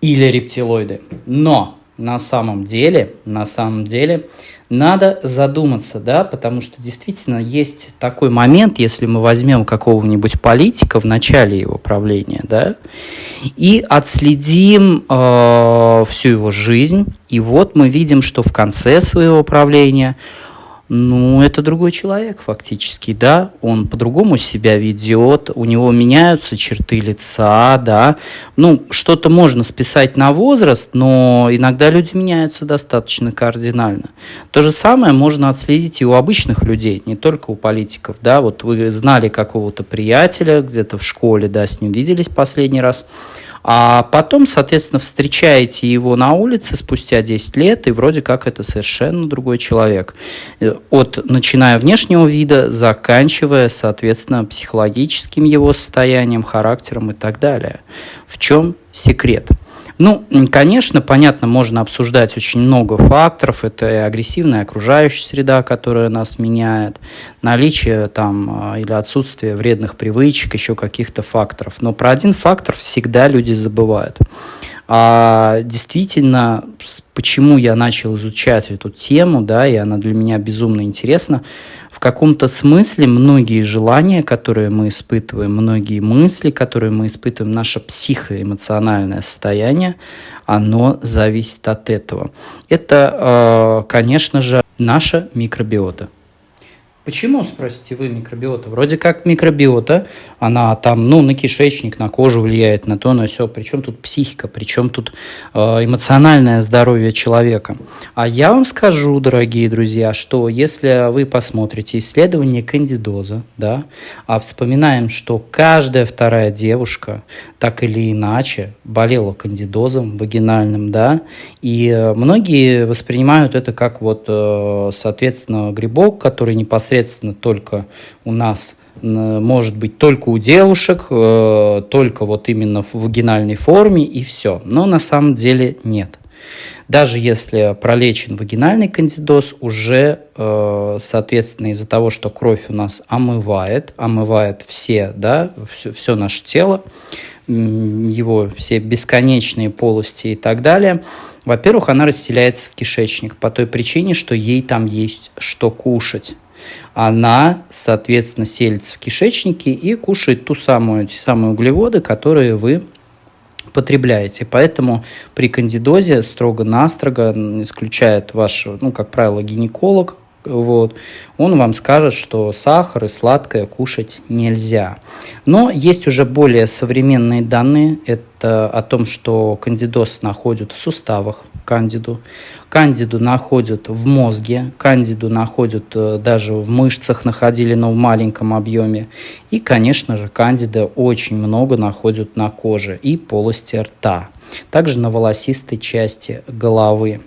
или рептилоиды. Но на самом деле, на самом деле, надо задуматься, да, потому что действительно есть такой момент, если мы возьмем какого-нибудь политика в начале его правления, да, и отследим э, всю его жизнь, и вот мы видим, что в конце своего правления ну, это другой человек фактически, да, он по-другому себя ведет, у него меняются черты лица, да, ну, что-то можно списать на возраст, но иногда люди меняются достаточно кардинально. То же самое можно отследить и у обычных людей, не только у политиков, да, вот вы знали какого-то приятеля где-то в школе, да, с ним виделись последний раз, а потом, соответственно, встречаете его на улице спустя 10 лет, и вроде как это совершенно другой человек. От начиная внешнего вида, заканчивая, соответственно, психологическим его состоянием, характером и так далее. В чем секрет? Ну, конечно, понятно, можно обсуждать очень много факторов. Это и агрессивная окружающая среда, которая нас меняет, наличие там а, или отсутствие вредных привычек, еще каких-то факторов. Но про один фактор всегда люди забывают. А действительно, почему я начал изучать эту тему, да, и она для меня безумно интересна, в каком-то смысле многие желания, которые мы испытываем, многие мысли, которые мы испытываем, наше психоэмоциональное состояние, оно зависит от этого. Это, э, конечно же, наша микробиота. Почему, спросите вы, микробиота? Вроде как микробиота, она там, ну, на кишечник, на кожу влияет, на то, на все. Причем тут психика, причем тут э, эмоциональное здоровье человека. А я вам скажу, дорогие друзья, что если вы посмотрите исследование кандидоза, да, а вспоминаем, что каждая вторая девушка так или иначе болела кандидозом вагинальным, да, и многие воспринимают это как вот, э, соответственно, грибок, который непосредственно непосредственно только у нас может быть только у девушек, э, только вот именно в вагинальной форме и все. Но на самом деле нет. Даже если пролечен вагинальный кандидоз, уже, э, соответственно, из-за того, что кровь у нас омывает, омывает все, да, все, все наше тело, его все бесконечные полости и так далее, во-первых, она расселяется в кишечник по той причине, что ей там есть что кушать она, соответственно, селится в кишечнике и кушает ту самую, те самые углеводы, которые вы потребляете. Поэтому при кандидозе строго-настрого исключает ваш, ну, как правило, гинеколог, вот, он вам скажет, что сахар и сладкое кушать нельзя. Но есть уже более современные данные. Это о том, что кандидоз находят в суставах, кандиду. Кандиду находят в мозге, кандиду находят э, даже в мышцах, находили, но в маленьком объеме. И, конечно же, кандида очень много находят на коже и полости рта. Также на волосистой части головы.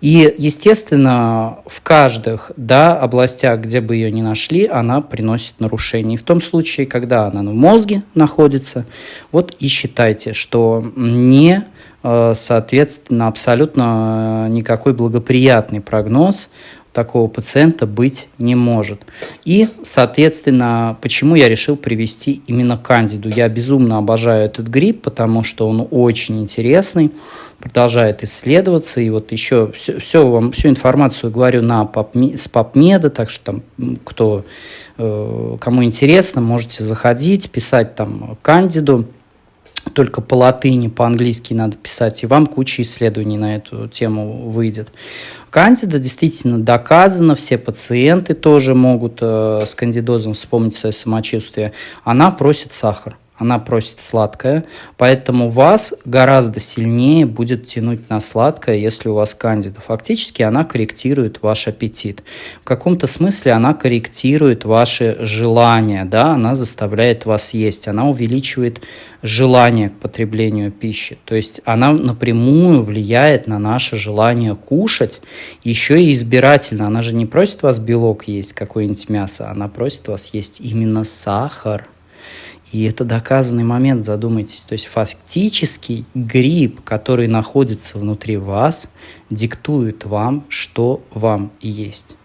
И, естественно, в каждых да, областях, где бы ее ни нашли, она приносит нарушения. И в том случае, когда она в мозге находится, вот и считайте, что не э, соответственно, абсолютно никакой благоприятный прогноз такого пациента быть не может. И, соответственно, почему я решил привести именно кандиду? Я безумно обожаю этот гриб, потому что он очень интересный, продолжает исследоваться. И вот еще все, все вам, всю информацию говорю на PubMed, с PubMed, так что там, кто, э, кому интересно, можете заходить, писать там кандиду только по латыни, по-английски надо писать, и вам куча исследований на эту тему выйдет. Кандида действительно доказана, все пациенты тоже могут э, с кандидозом вспомнить свое самочувствие. Она просит сахар она просит сладкое, поэтому вас гораздо сильнее будет тянуть на сладкое, если у вас кандида. Фактически она корректирует ваш аппетит. В каком-то смысле она корректирует ваши желания, да, она заставляет вас есть, она увеличивает желание к потреблению пищи. То есть она напрямую влияет на наше желание кушать, еще и избирательно. Она же не просит вас белок есть, какое-нибудь мясо, она просит вас есть именно сахар – и это доказанный момент, задумайтесь. То есть фактически гриб, который находится внутри вас, диктует вам, что вам есть.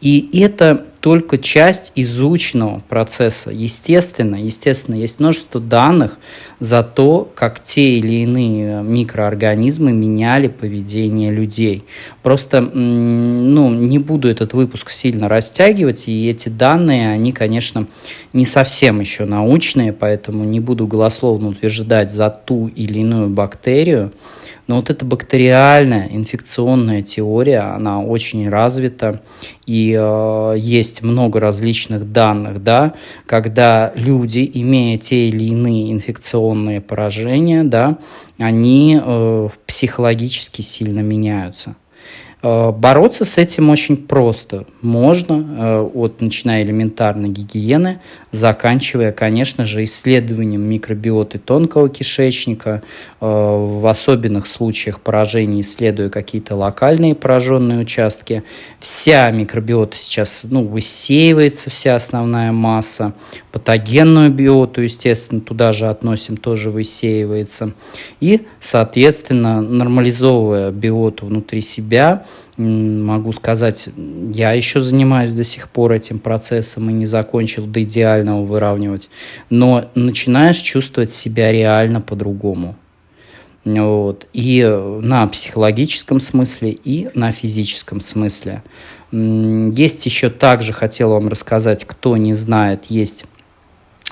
И это только часть изученного процесса. Естественно, естественно, есть множество данных за то, как те или иные микроорганизмы меняли поведение людей. Просто, ну, не буду этот выпуск сильно растягивать, и эти данные, они, конечно, не совсем еще научные, поэтому не буду голословно утверждать за ту или иную бактерию. Но вот эта бактериальная инфекционная теория, она очень развита, и э, есть много различных данных, да, когда люди, имея те или иные инфекционные поражения, да, они э, психологически сильно меняются. Э, бороться с этим очень просто. Можно, э, от начиная элементарной гигиены, заканчивая, конечно же, исследованием микробиоты тонкого кишечника, э, в особенных случаях поражений исследуя какие-то локальные пораженные участки. Вся микробиота сейчас ну, высеивается, вся основная масса. Патогенную биоту, естественно, туда же относим, тоже высеивается. И, соответственно, нормализовывая биоту внутри себя, могу сказать, я еще занимаюсь до сих пор этим процессом и не закончил до идеального выравнивать, но начинаешь чувствовать себя реально по-другому. Вот. И на психологическом смысле, и на физическом смысле. Есть еще также, хотел вам рассказать, кто не знает, есть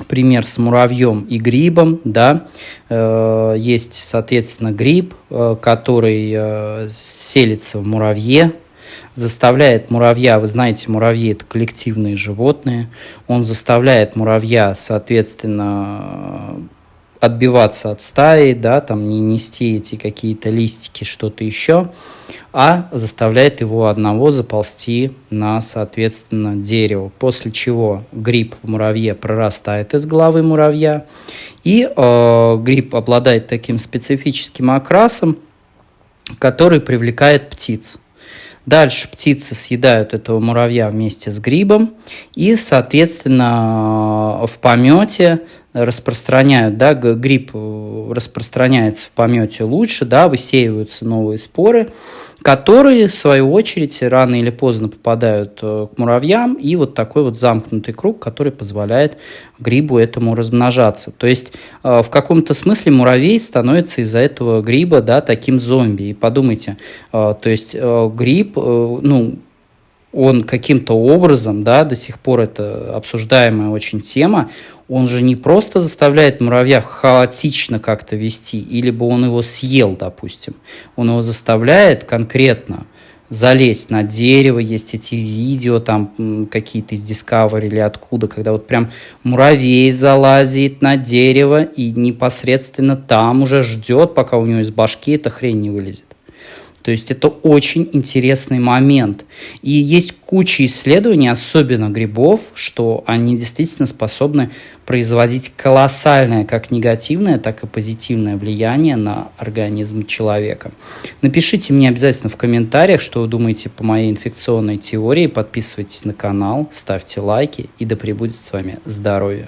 пример с муравьем и грибом, да, э, есть, соответственно, гриб, э, который э, селится в муравье, заставляет муравья, вы знаете, муравьи это коллективные животные, он заставляет муравья, соответственно, отбиваться от стаи, да, там не нести эти какие-то листики, что-то еще, а заставляет его одного заползти на, соответственно, дерево. После чего гриб в муравье прорастает из головы муравья, и э, гриб обладает таким специфическим окрасом, который привлекает птиц. Дальше птицы съедают этого муравья вместе с грибом и, соответственно, в помете распространяют, да, гриб распространяется в помете лучше, да, высеиваются новые споры, которые, в свою очередь, рано или поздно попадают э, к муравьям, и вот такой вот замкнутый круг, который позволяет грибу этому размножаться. То есть, э, в каком-то смысле муравей становится из-за этого гриба, да, таким зомби. И подумайте, э, то есть, гриб, ну, он каким-то образом, да, до сих пор это обсуждаемая очень тема, он же не просто заставляет муравья хаотично как-то вести, или бы он его съел, допустим. Он его заставляет конкретно залезть на дерево, есть эти видео там какие-то из Discovery или откуда, когда вот прям муравей залазит на дерево и непосредственно там уже ждет, пока у него из башки эта хрень не вылезет. То есть это очень интересный момент. И есть куча исследований, особенно грибов, что они действительно способны производить колоссальное как негативное, так и позитивное влияние на организм человека. Напишите мне обязательно в комментариях, что вы думаете по моей инфекционной теории. Подписывайтесь на канал, ставьте лайки и да пребудет с вами здоровье.